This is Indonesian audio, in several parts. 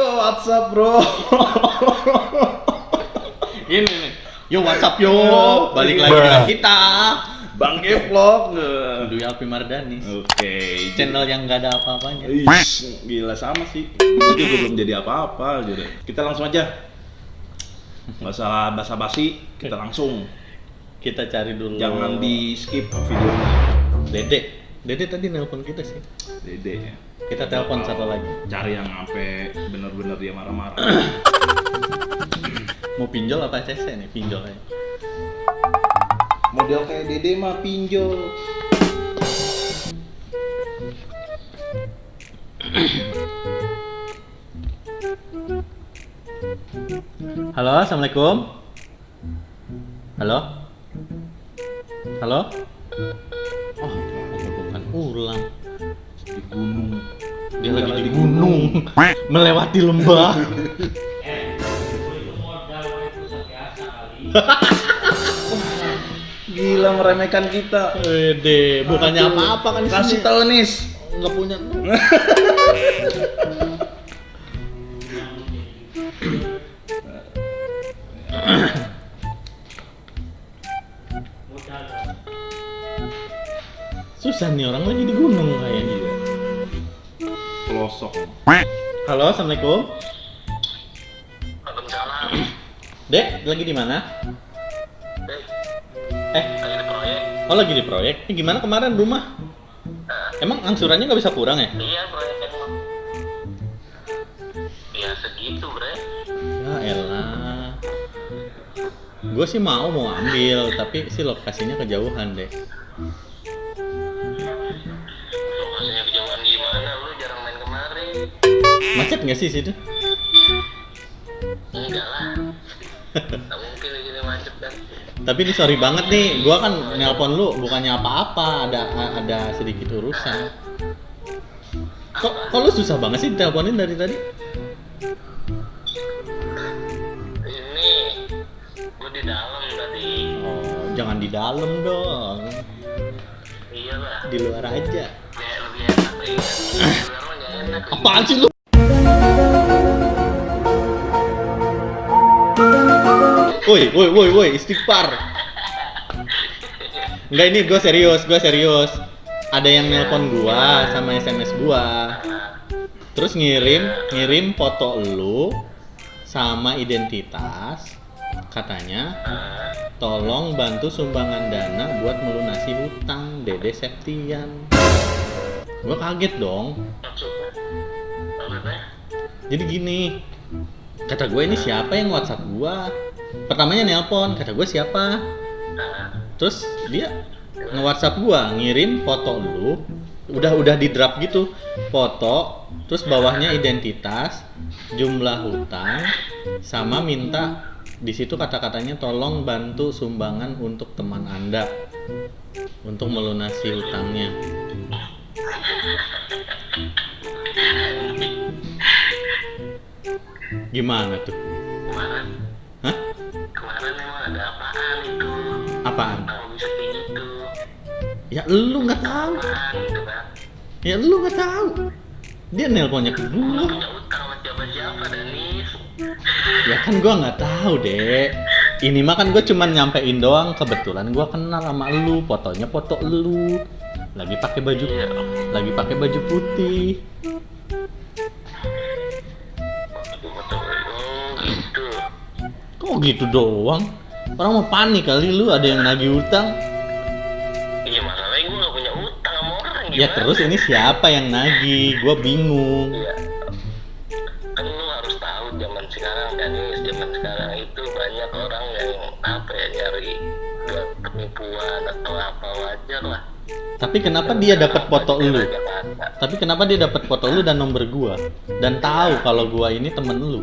WhatsApp bro. Ini nih. Yo WhatsApp yo. Balik lagi Bruh. dengan kita. Bang Vlog. Dwi Alpi Mardanis. Oke. Channel yang nggak ada apa-apanya. Gila sama sih. Itu juga belum jadi apa-apa gitu. Kita langsung aja. Usah basa-basi, kita langsung. Kita cari dulu. Jangan di skip videonya. Dede. Dede tadi nelpon kita sih. Dede ya. Kita telepon satu lagi. Cari yang sampai bener-bener dia marah-marah. Mau pinjol apa CC nih? Pinjol aja. Model kayak Dede mah pinjol. Halo, assalamualaikum. Halo. Halo. Oh, bukan ulang. Gunung. Dia lagi di gunung, melewati lembah. Gila meremehkan kita. Wede, bukannya apa-apa kan Kasih tahu Nis. nggak punya. Susah nih orang lagi di gunung kayaknya. Pelosok. Halo, assalamualaikum. Waalaikumsalam. Dek, lagi di mana? Eh, Eh, lagi di proyek. oh lagi di proyek. Eh, gimana kemarin rumah? Eh, Emang angsurannya nggak bisa kurang ya? iya proyek yang Ya segitu bre. Ya elah. Gue sih mau mau ambil, tapi sih lokasinya kejauhan deh. Macet nggak sih situ? Enggak lah. Mungkin di sini macet kan. Tapi ini sorry banget nih, gua kan nelpon lu bukannya apa-apa, ada ada sedikit urusan. Kok, kok lu susah banget sih teleponin dari tadi? Ini gua di dalam tadi. Oh, jangan di dalam dong, Iya lah. di luar aja. Kayak lebih enak enak. Apaan sih lu? Woi, woi, woi, woi, istighfar. Enggak ini gue serius, gue serius. Ada yang nelpon gua sama SMS gua. Terus ngirim, ngirim foto lu sama identitas. Katanya, tolong bantu sumbangan dana buat melunasi hutang Dede Septian. Gua kaget dong. Jadi gini, kata gue ini siapa yang WhatsApp gua? Pertamanya nelpon, kata gue siapa? Terus dia nge-WhatsApp gua, ngirim foto lu, udah udah di drop gitu, foto, terus bawahnya identitas, jumlah hutang, sama minta di situ kata-katanya tolong bantu sumbangan untuk teman anda untuk melunasi hutangnya. Gimana tuh? Apaan? Ya lu nggak tahu. Ya lu nggak tahu. Dia nelponnya ke Lu gua. Ya kan gua nggak tahu deh. Ini mah kan gue cuman nyampein doang. Kebetulan gua kenal sama lu. Fotonya foto lu. Lagi pakai baju, Iya. lagi pakai baju putih. Gitu. Kok gitu doang? Orang mau panik kali lu ada yang nagih utang. Iya masalahnya gue gak punya utang sama orang gimana? Ya terus ini siapa yang nagih? Gua bingung. Iya. Kan lu harus tahu zaman sekarang Danis, zaman sekarang itu banyak orang yang apa ya nyari buat penipuan atau apa wajar lah. Tapi kenapa dia dapat foto lu? Tapi kenapa dia dapat foto lu dan nomor gua? Dan tahu kalau gua ini temen lu?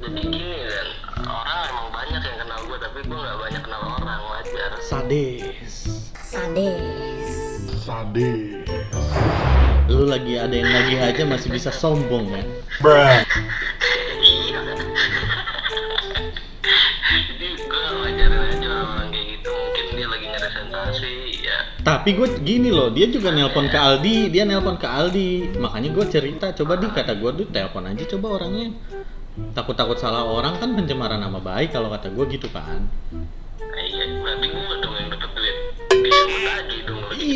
Jadi Sadis. Sadis. Sadis. Lu lagi ada yang lagi aja masih bisa sombong ya. Bruh. Iya. Jadi gue wajarin aja orang-orang kayak gitu mungkin dia lagi nyari sensasi ya Tapi gue gini loh, dia juga nelpon ke Aldi, dia nelpon ke Aldi. Makanya gue cerita, coba di kata gue tuh telepon aja coba orangnya. Takut-takut salah orang kan pencemaran nama baik kalau kata gue gitu kan.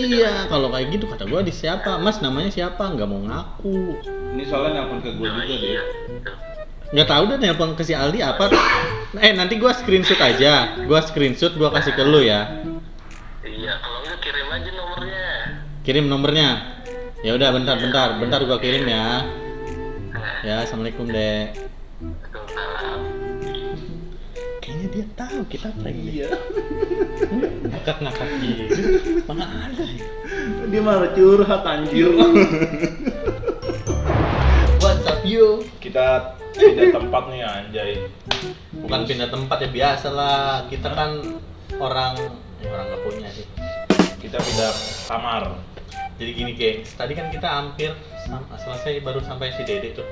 Iya, kalau kayak gitu kata gue di siapa? Mas namanya siapa? Nggak mau ngaku. Ini soalnya nelpon ke gue juga iya deh. Nggak tahu deh nelpon ke si Aldi apa. Eh nanti gue screenshot aja. Gue screenshot gue kasih ke lu ya. iya kalau enggak kirim aja nomornya Kirim nomornya. Ya udah bentar bentar bentar gue kirim ya. nah Ya assalamualaikum dek. Dia tahu kita prank Iya. Ngakak ngakak gitu. Mana ada ya? Dia malah curhat anjir. What's up you? Kita pindah tempat nih anjay. Bukan pindah tempat ya biasa lah. Kita kan orang ya orang nggak punya sih. Kita pindah kamar. Jadi gini gengs, tadi kan kita hampir selesai baru sampai si Dede tuh.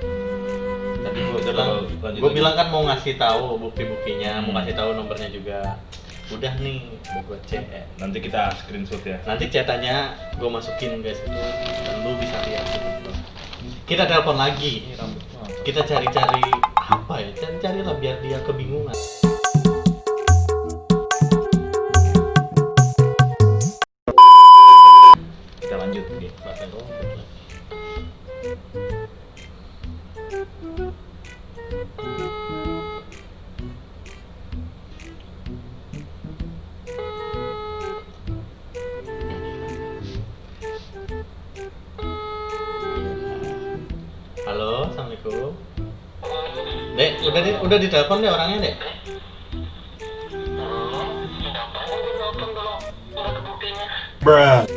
Tadi gue bilang, gue bilang kan mau ngasih tahu bukti-buktinya, mau Hmm. kasih tahu nomornya juga. Udah nih, udah gue cek. Nanti kita screenshot ya. Nanti catatannya gue masukin guys itu dan lu bisa lihat gitu. Kita telepon lagi. Kita cari-cari apa ya? Cari-cari lah biar dia kebingungan. Kita lanjut nih. Udah di, udah ditelepon deh orangnya buktinya?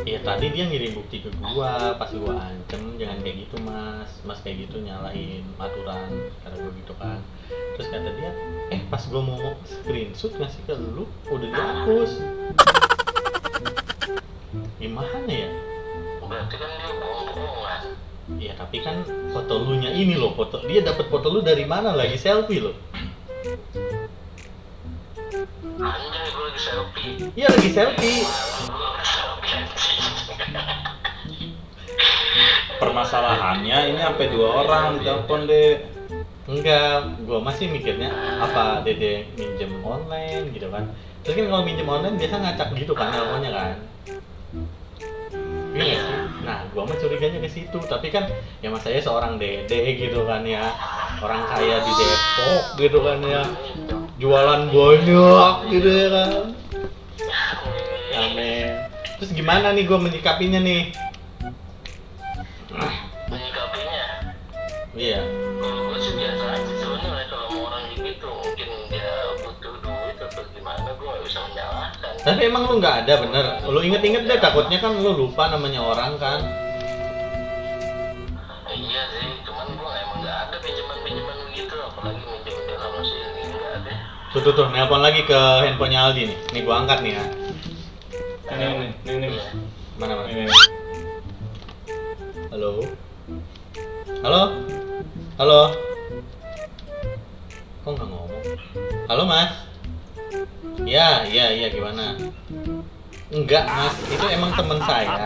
Iya tadi dia ngirim bukti ke gua, pas gua ancem jangan kayak gitu mas, mas kayak gitu nyalain aturan kata gua gitu kan. Terus kata dia, eh pas gua mau screenshot ngasih ke lu, udah dihapus. Gimana ya? Berarti kan dia bohong-bohongan. Iya tapi kan foto lu nya ini loh, foto dia dapat foto lu dari mana lagi selfie loh. Anjay gue lagi selfie. Iya lagi selfie. Gue. Permasalahannya ini sampai dua orang ditelepon deh. Enggak, gua masih mikirnya apa Dede minjem online gitu kan. Terus kan kalau minjem online biasa ngacak gitu kan teleponnya kan. Iya? Nah, gua mah curiganya ke situ. Tapi kan ya mas saya seorang Dede gitu kan ya. Orang kaya di Depok gitu kan ya. Jualan banyak gitu ya kan. Amin. Terus gimana nih gua menyikapinya nih? Menyikapinya. Iya. Kalau gue sih biasa aja sebenarnya kalau mau orang gitu mungkin dia butuh duit atau gimana gue nggak bisa menyalahkan. Tapi emang lu nggak ada bener. Lu inget-inget deh takutnya kan lu lupa namanya orang kan. Iya sih, cuman gue emang nggak ada pinjaman-pinjaman begitu, apalagi minjem dalam sih ini nggak ada. Tuh tuh tuh, nelpon lagi ke handphonenya Aldi nih. Nih gua angkat nih ya. Ini ini ini ini. Mana mana? ini. Halo. Halo. Halo. Kok nggak ngomong? Halo mas. Ya, iya, iya gimana? Enggak mas, itu emang teman saya.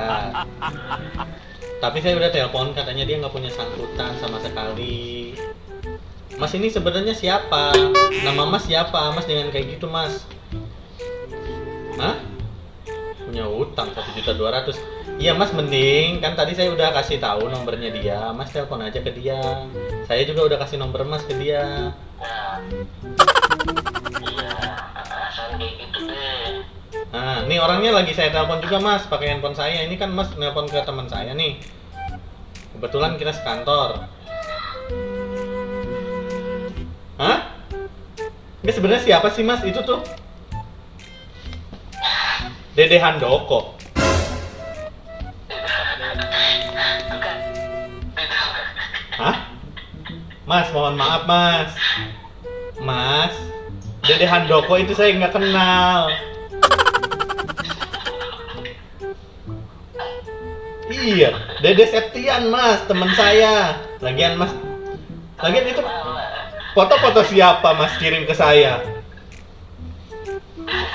Tapi saya udah telepon katanya dia nggak punya sangkutan sama sekali. Mas ini sebenarnya siapa? Nama Mas siapa? Mas jangan kayak gitu Mas. Hah? Punya utang satu juta dua ratus. Iya Mas mending kan tadi saya udah kasih tahu nomornya dia. Mas telepon aja ke dia. Saya juga udah kasih nomor Mas ke dia. Iya, Nah, nih orangnya lagi saya telepon juga Mas pakai handphone saya. Ini kan Mas nelpon ke teman saya nih. Kebetulan kita sekantor. Hah? Ini sebenarnya siapa sih Mas itu tuh? Dede Handoko. Hah? Mas, mohon maaf Mas. Mas, Dede Handoko itu saya nggak kenal. Iya, Dede Septian Mas, teman saya. Lagian Mas, lagian itu foto-foto siapa Mas kirim ke saya?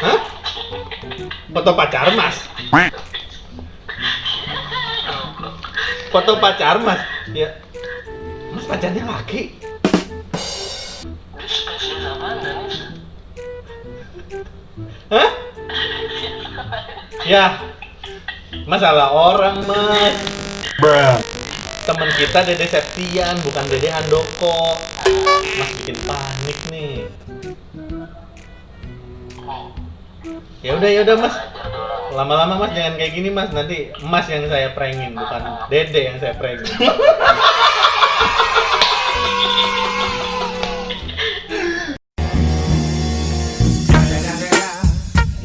Hah? Foto pacar Mas? Foto pacar mas. Ya. Mas pacarnya laki. Hah? Ya. Masalah orang mas. Temen kita Dede Septian, bukan Dede Handoko. Mas bikin panik nih. Ya udah ya udah mas. Lama-lama mas jangan kayak gini mas. Nanti mas yang saya prengin, bukan Dede yang saya prengin.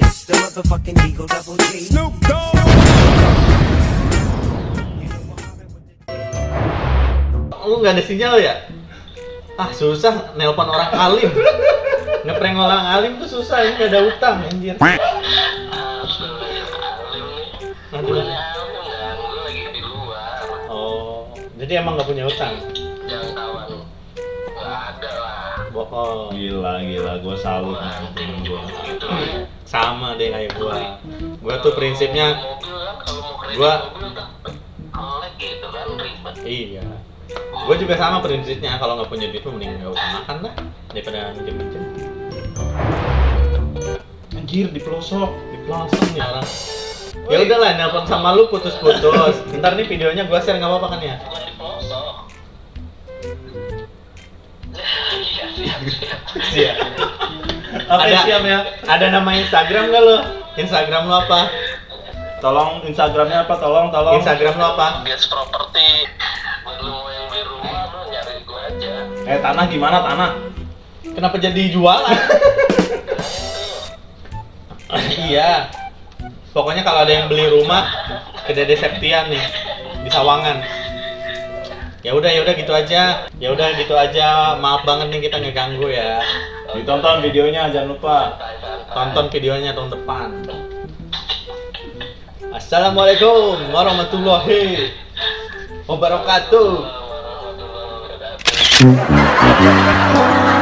It's the motherfucking Eagle Double G. Lu nggak ada sinyal ya? Ah susah nelpon orang alim. Ngeprank orang alim tuh susah, ini nggak ada utang anjir. Astaga, alim nih. Aduh. Bukannya alim gue lagi di luar. Oh, jadi emang nggak punya utang? Bohong. Gila, gila, gue salut sama temen gue. Gitu. Sama deh kayak gua. Gua tuh prinsipnya Mobil kalau mau kredit Gua- mobil tuh kolek gitu kan iya. Gua juga sama prinsipnya kalau nggak punya duit mending nggak usah makan lah daripada minjem-minjem. Anjir, di pelosok. Di pelosok nih orang. Ya udahlah, nelpon sama lu putus-putus. Ntar nih videonya gua share nggak apa-apa kan ya? Iya, siap. Siap. Oke, Ada- siap ya. Ada nama Instagram nggak lo? Instagram lo apa? Tolong Instagramnya apa? Tolong, tolong. Instagram lo apa? Guys properti. Buat aja. Eh, tanah gimana tanah? Kenapa jadi jualan? iya. Pokoknya kalau ada yang beli rumah ke Dede Septian nih di Sawangan. Ya udah ya udah gitu aja. Ya udah gitu aja. Maaf banget nih kita ngeganggu ya. Ditonton videonya, jangan lupa. Tonton videonya tahun depan. Assalamualaikum warahmatullahi wabarakatuh. Warahmatullahi wabarakatuh. Thank you.